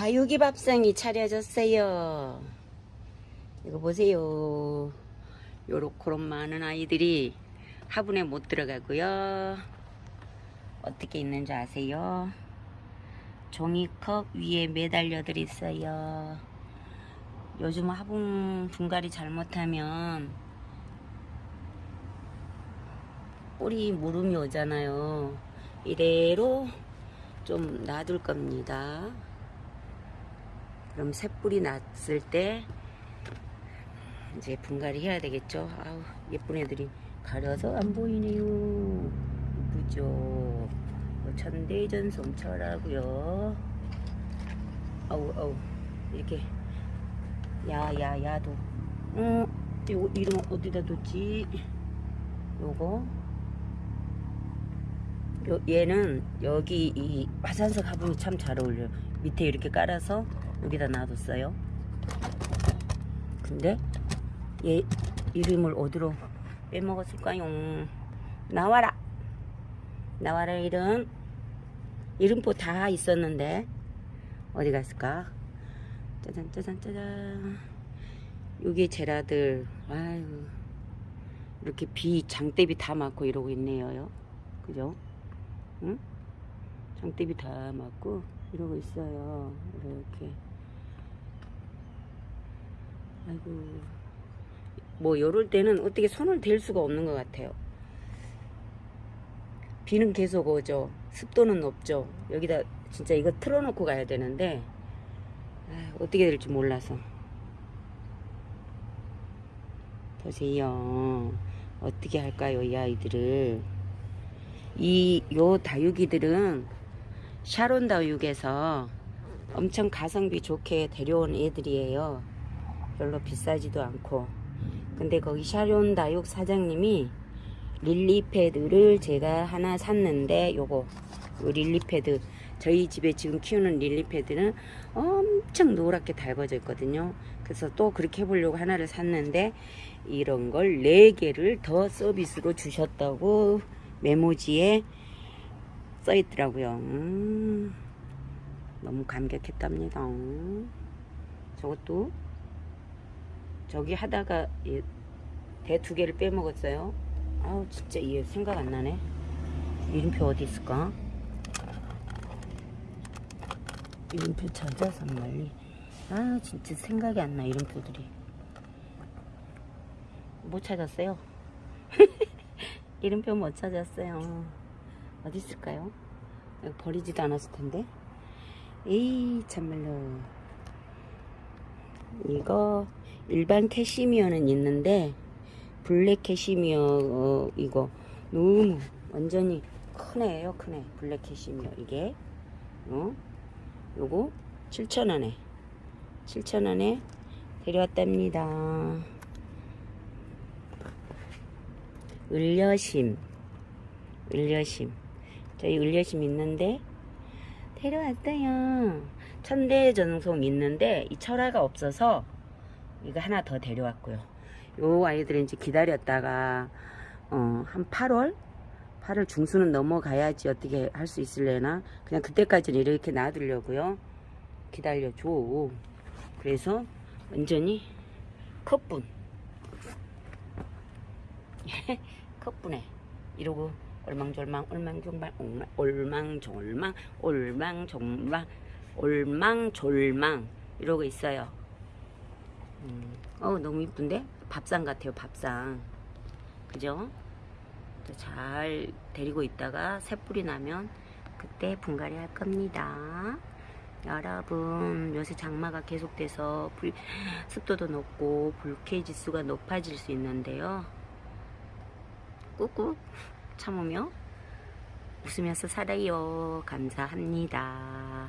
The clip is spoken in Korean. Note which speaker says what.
Speaker 1: 다육이 밥상이 차려졌어요. 이거 보세요. 요렇게런 많은 아이들이 화분에 못 들어가고요. 어떻게 있는지 아세요? 종이컵 위에 매달려들 있어요. 요즘 화분 분갈이 잘못하면 뿌리 무름이 오잖아요. 이대로 좀 놔둘 겁니다. 그럼 새뿌리 났을 때 이제 분갈이 해야 되겠죠. 아우 예쁜 애들이 가려서 안 보이네요. 이쁘죠. 뭐 천대전송철하고요. 아우 아우 이렇게 야야 야도. 어 이거 이름 어디다 뒀지? 요거 요, 얘는 여기 이 화산석 화분이 참 잘 어울려요. 밑에 이렇게 깔아서 여기다 놔뒀어요. 근데 얘 이름을 어디로 빼먹었을까요? 나와라! 나와라 이름. 이름표 다 있었는데 어디 갔을까? 짜잔 짜잔 짜잔. 요게 제라들. 아유 이렇게 비 장대비 다 맞고 이러고 있네요. 그죠? 응? 장대비 다 맞고 이러고 있어요. 이렇게. 아이고. 뭐 요럴 때는 어떻게 손을 댈 수가 없는 것 같아요. 비는 계속 오죠. 습도는 높죠. 여기다 진짜 이거 틀어놓고 가야 되는데 아, 어떻게 될지 몰라서. 보세요. 어떻게 할까요, 이 아이들을. 이, 요 다육이들은 샤론 다육에서 엄청 가성비 좋게 데려온 애들이에요. 별로 비싸지도 않고. 근데 거기 샤론 다육 사장님이 릴리 패드를 제가 하나 샀는데 요거 요 릴리 패드 저희 집에 지금 키우는 릴리 패드는 엄청 노랗게 달궈져 있거든요. 그래서 또 그렇게 해보려고 하나를 샀는데 이런 걸 4개를 더 서비스로 주셨다고 메모지에 써 있더라고요. 음, 너무 감격했답니다. 저것도 저기 하다가 대 두 개를 빼먹었어요. 아우 진짜 이해 생각 안 나네. 이름표 어디 있을까? 이름표 찾아서 멀리. 아 진짜 생각이 안 나 이름표들이. 못 찾았어요. 이름표 못 찾았어요. 어디 있을까요? 버리지도 않았을 텐데. 에이 참말로. 이거 일반 캐시미어는 있는데 블랙 캐시미어 어, 이거. 너무 완전히 크네요 크네. 블랙 캐시미어 이게. 어? 요거 7,000원에. 7,000원에 데려왔답니다. 을녀심. 을녀심. 저희 을녀심 있는데 데려왔어요. 천대전송 있는데 이 철화가 없어서 이거 하나 더 데려왔고요. 요 아이들은 이제 기다렸다가 어, 한 8월? 8월 중순은 넘어가야지 어떻게 할 수 있을래나? 그냥 그때까지는 이렇게 놔두려고요. 기다려줘. 그래서 완전히 컵분. 컵분에 이러고 얼망졸망 얼망졸망 올망졸망 올망졸망 올망졸망 이러고 있어요 음. 어 너무 이쁜데? 밥상 같아요 밥상. 그죠? 잘 데리고 있다가 새뿌리 나면 그때 분갈이 할 겁니다. 여러분 요새 장마가 계속돼서 불, 습도도 높고 불쾌 지수가 높아질 수 있는데요. 꾹꾹 참으며 웃으면서 살아요. 감사합니다